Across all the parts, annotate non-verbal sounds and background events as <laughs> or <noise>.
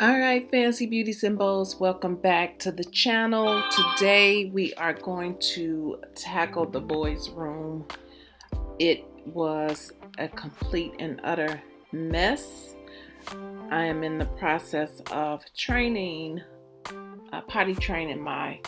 All right, fancy Beauty Symbols, welcome back to the channel. Today we are going to tackle the boys' room. It was a complete and utter mess. I am in the process of training, uh, potty training my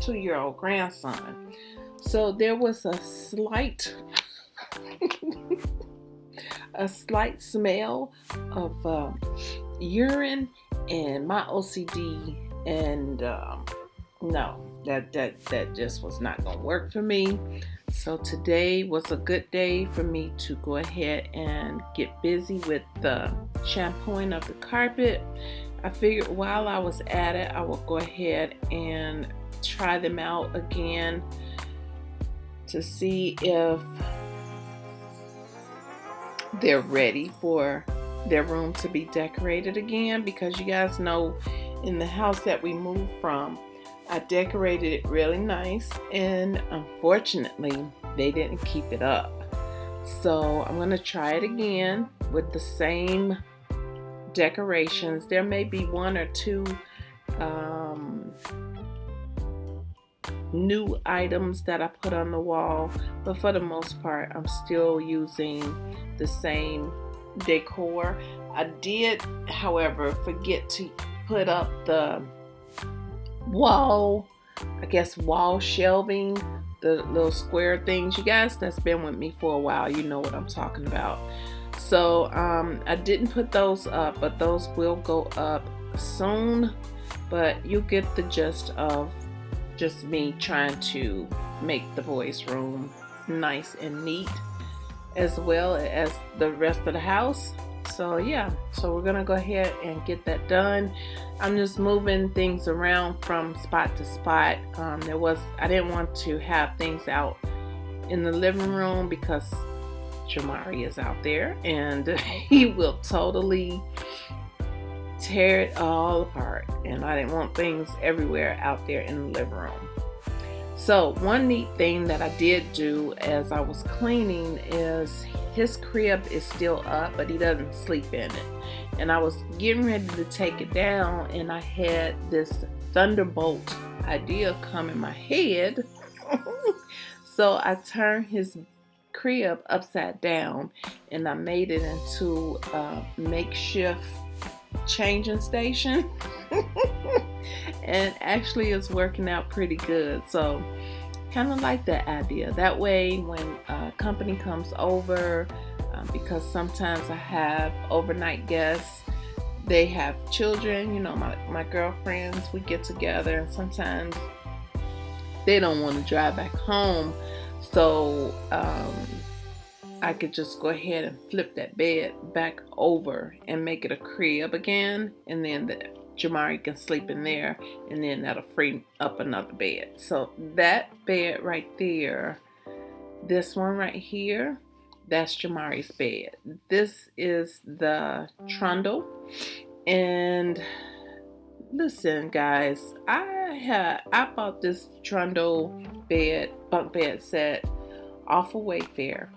two-year-old grandson. So there was a slight, <laughs> a slight smell of uh, urine and my OCD and um, no that that that just was not gonna work for me. So today was a good day for me to go ahead and get busy with the shampooing of the carpet. I figured while I was at it I would go ahead and try them out again to see if they're ready for their room to be decorated again because you guys know in the house that we moved from I decorated it really nice and unfortunately they didn't keep it up. So I'm gonna try it again with the same decorations. There may be one or two um, new items that I put on the wall but for the most part I'm still using the same decor. I did, however, forget to put up the wall, I guess wall shelving, the little square things. You guys that's been with me for a while, you know what I'm talking about. So um, I didn't put those up, but those will go up soon. But you get the gist of just me trying to make the boys room nice and neat as well as the rest of the house. So yeah. So we're gonna go ahead and get that done. I'm just moving things around from spot to spot. Um, there was I didn't want to have things out in the living room because Jamari is out there and <laughs> he will totally tear it all apart. And I didn't want things everywhere out there in the living room so one neat thing that I did do as I was cleaning is his crib is still up, but he doesn't sleep in it. And I was getting ready to take it down and I had this thunderbolt idea come in my head. <laughs> so I turned his crib upside down and I made it into a makeshift changing station. <laughs> and actually it's working out pretty good. So kind of like that idea. That way when a company comes over, um, because sometimes I have overnight guests, they have children, you know, my, my girlfriends, we get together and sometimes they don't want to drive back home. So um, I could just go ahead and flip that bed back over and make it a crib again. And then the Jamari can sleep in there and then that'll free up another bed. So that bed right there, this one right here, that's Jamari's bed. This is the trundle. And listen guys, I had I bought this trundle bed, bunk bed set off of Wayfair.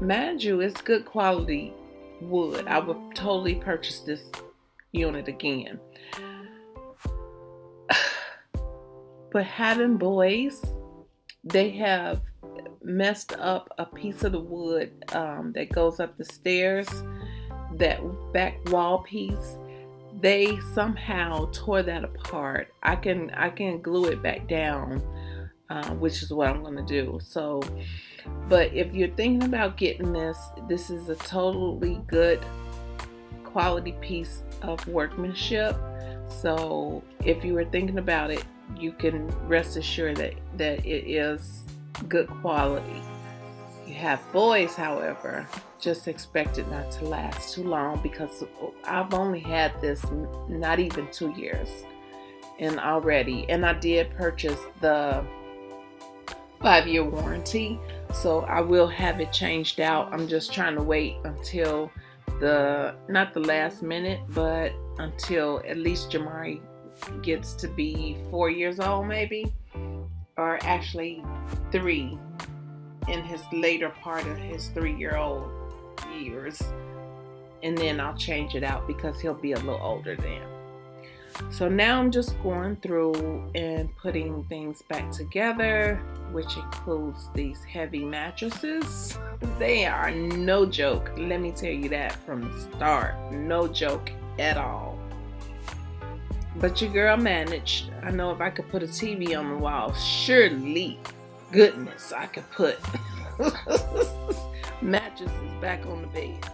Mind you, it's good quality wood. I would totally purchase this unit again. <sighs> But having boys, they have messed up a piece of the wood um, that goes up the stairs, that back wall piece. They somehow tore that apart. I can I can glue it back down, uh, which is what I'm gonna do. So, but if you're thinking about getting this, this is a totally good quality piece of workmanship. So if you were thinking about it, you can rest assured that, that it is good quality. You have boys, however, just expect it not to last too long because I've only had this not even two years and already and I did purchase the five-year warranty so I will have it changed out I'm just trying to wait until the not the last minute but until at least Jamari gets to be four years old maybe or actually three in his later part of his three-year-old years and then I'll change it out because he'll be a little older then. So now I'm just going through and putting things back together, which includes these heavy mattresses. They are no joke. Let me tell you that from the start. No joke at all. But your girl managed. I know if I could put a TV on the wall, surely, goodness, I could put <laughs> mattresses back on the bed.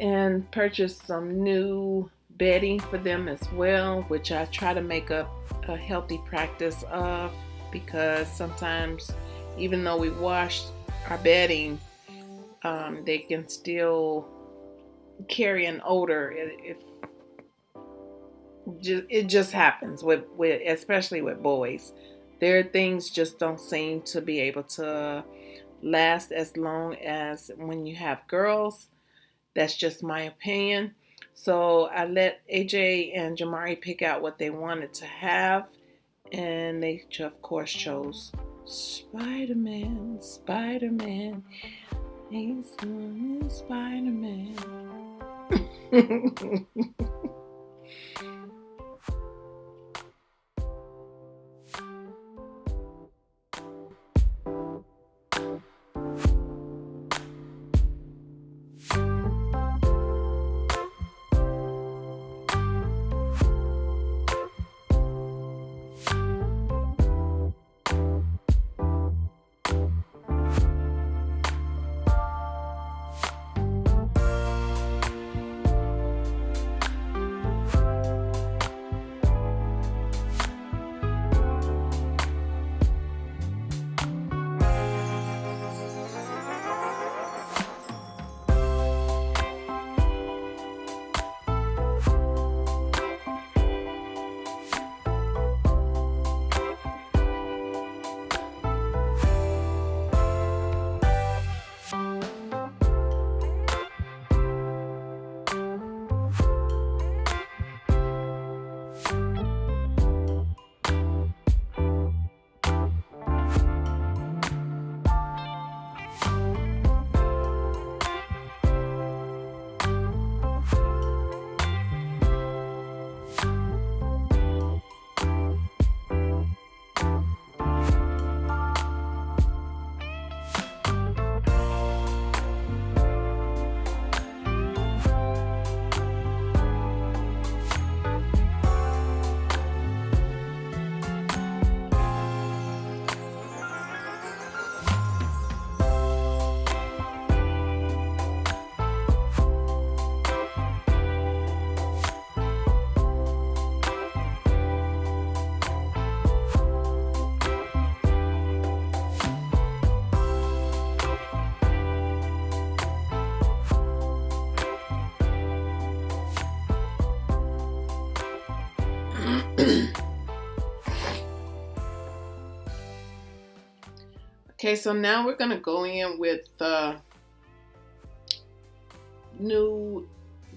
And purchased some new bedding for them as well, which I try to make a, a healthy practice of because sometimes, even though we wash our bedding, um, they can still carry an odor. If it just happens with, with especially with boys. Their things just don't seem to be able to last as long as when you have girls that's just my opinion. So I let AJ and Jamari pick out what they wanted to have, and they, of course, chose Spider Man. Spider Man. He's Spider Man. <laughs> okay, so now we're to go in with the new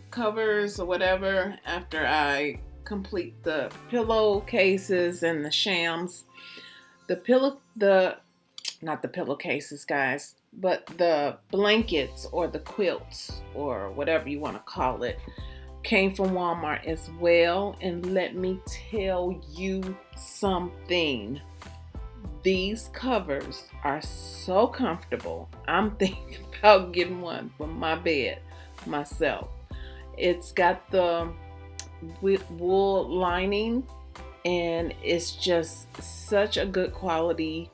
covers or whatever after I complete the pillow cases and the shams. The pillow, the, not the pillowcases, guys, but the blankets or the quilts or whatever you want to call it came from Walmart as well. And let me tell you something. These covers are so comfortable. I'm <laughs> thinking about getting one for my bed myself. it's got the wool lining and it's just such a good quality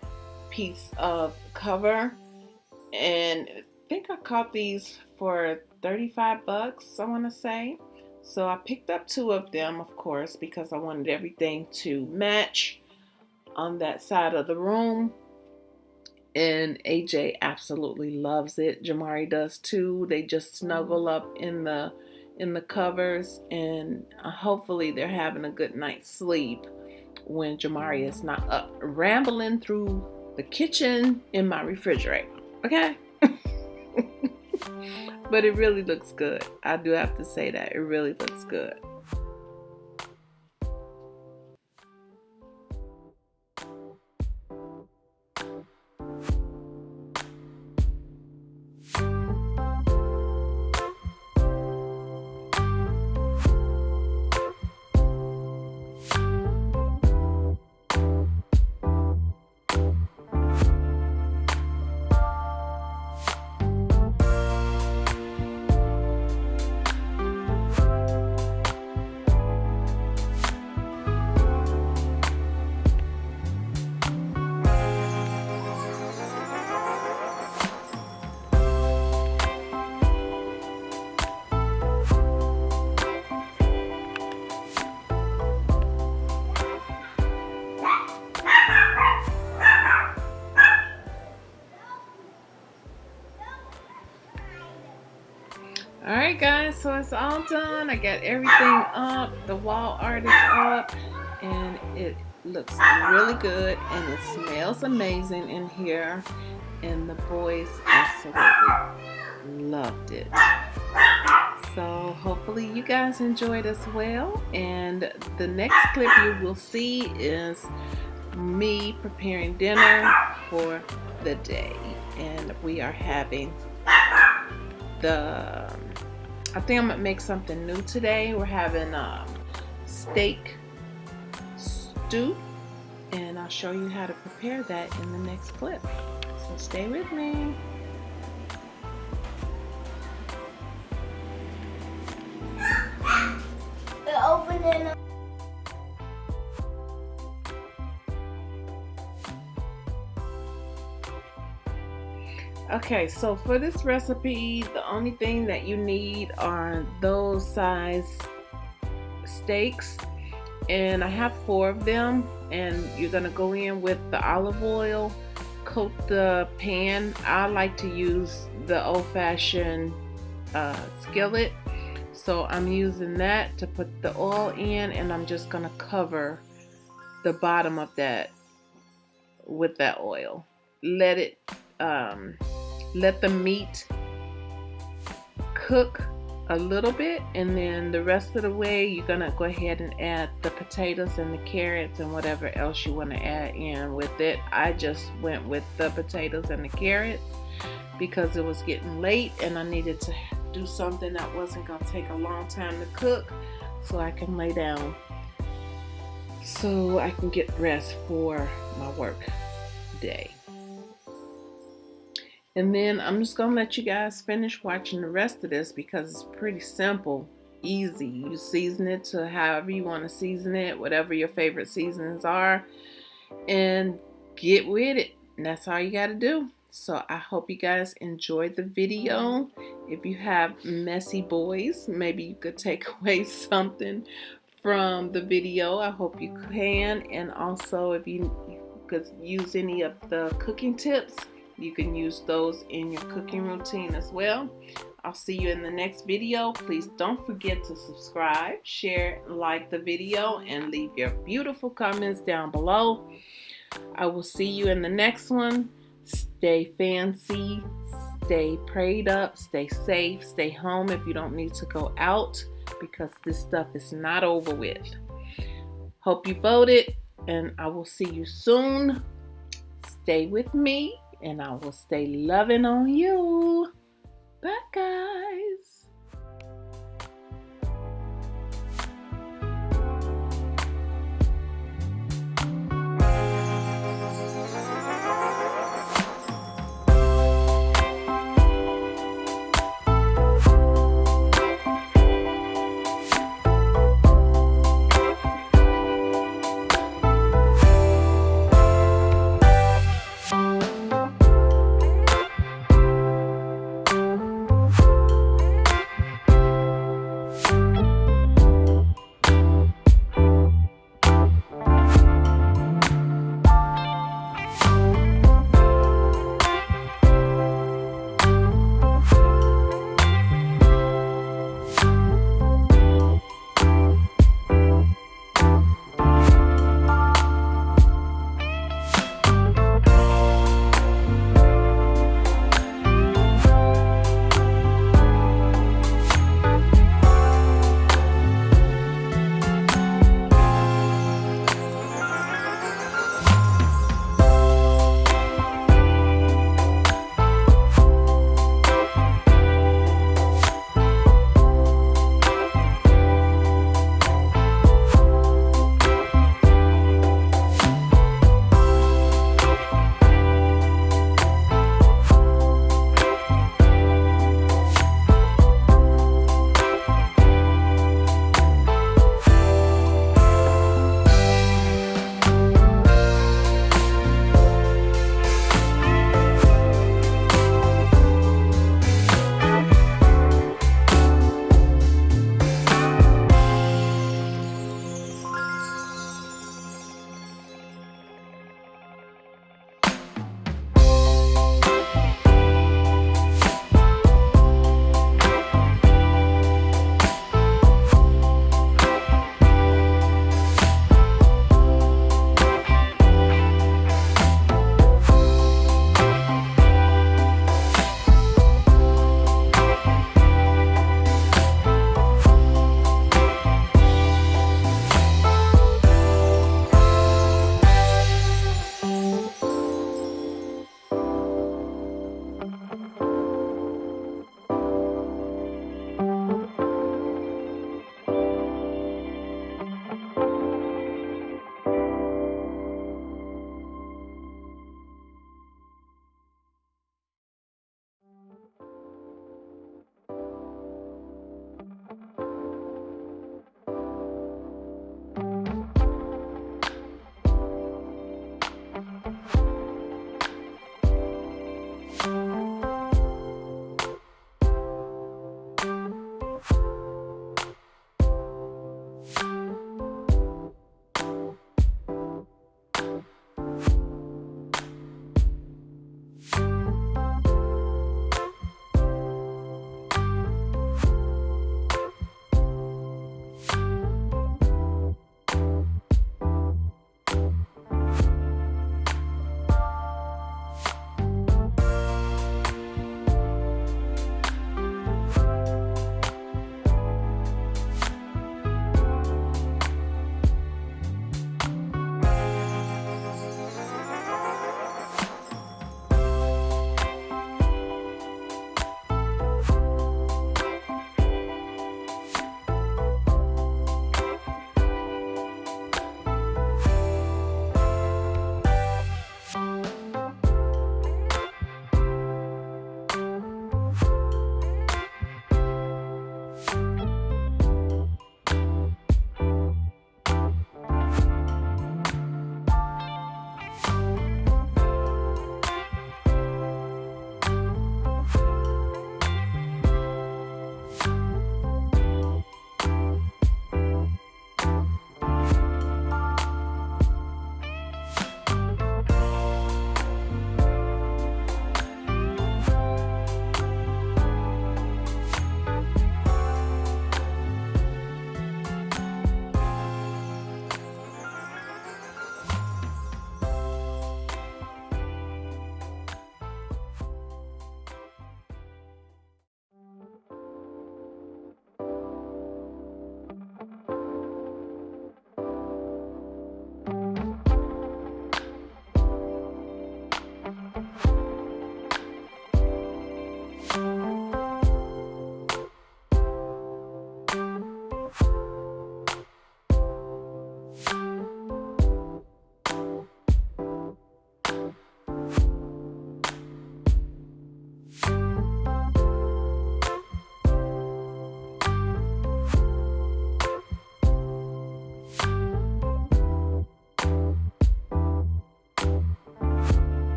piece of cover and I think I caught these for 35 bucks I want to say so I picked up two of them of course because I wanted everything to match on that side of the room and AJ absolutely loves it Jamari does too they just snuggle up in the in the covers and uh, hopefully they're having a good night's sleep when Jamari is not up rambling through the kitchen in my refrigerator. Okay? <laughs> but it really looks good. I do have to say that. It really looks good. It's all done. I got everything up. The wall art is up. And it looks really good. And it smells amazing in here. And the boys absolutely loved it. So hopefully you guys enjoyed as well. And the next clip you will see is me preparing dinner for the day. And we are having the I think I'm gonna make something new today. We're having um, steak stew and I'll show you how to prepare that in the next clip. So stay with me. Okay, so for this recipe, the only thing that you need are those size steaks. And I have four of them. And you're going to go in with the olive oil, coat the pan. I like to use the old-fashioned uh, skillet. So I'm using that to put the oil in and I'm just going to cover the bottom of that with that oil. Let it um, let the meat cook a little bit and then the rest of the way you're gonna go ahead and add the potatoes and the carrots and whatever else you want to add in with it. I just went with the potatoes and the carrots because it was getting late and I needed to do something that wasn't gonna take a long time to cook so I can lay down so I can get rest for my work day and then I'm just going to let you guys finish watching the rest of this because it's pretty simple, easy. You season it to however you want to season it, whatever your favorite seasonings are, and get with it. And that's all you got to do. So I hope you guys enjoyed the video. If you have messy boys, maybe you could take <laughs> away something from the video. I hope you can. And also if you could use any of the cooking tips, you can use those in your cooking routine as well. I'll see you in the next video. Please don't forget to subscribe, share, like the video, and leave your beautiful comments down below. I will see you in the next one. Stay fancy, stay prayed up, stay safe, stay home if you don't need to go out because this stuff is not over with. Hope you voted, and I will see you soon. Stay with me and I will stay loving on you. Bye, guys.